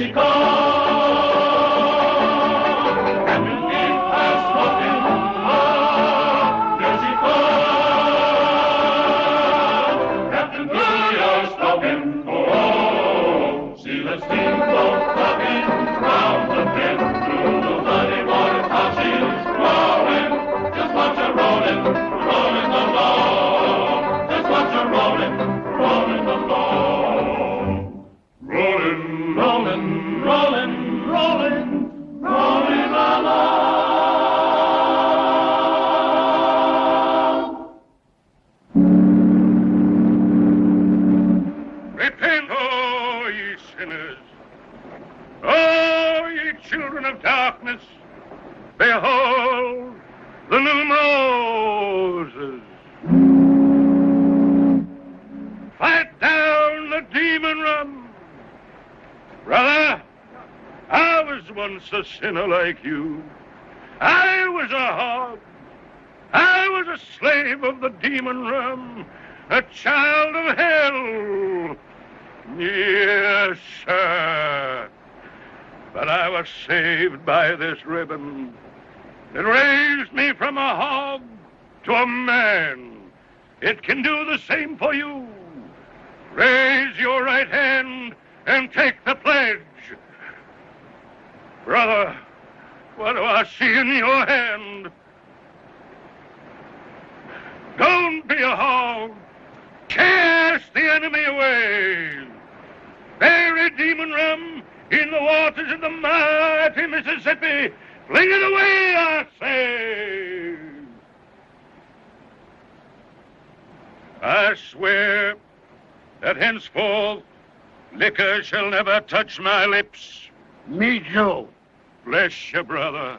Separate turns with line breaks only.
Repent, Oh, ye children of darkness. Behold the new Moses. Fight down the demon rum. Brother, I was once a sinner like you. I was a hog. I was a slave of the demon rum, a child of hell. Yes, sir. I was saved by this ribbon. It raised me from a hog to a man. It can do the same for you. Raise your right hand and take the pledge. Brother, what do I see in your hand? Don't be a hog. Cast the enemy away. Bury demon rum in the waters of the mighty Mississippi. Fling it away, I say. I swear that henceforth liquor shall never touch my lips.
Me too.
Bless you, brother.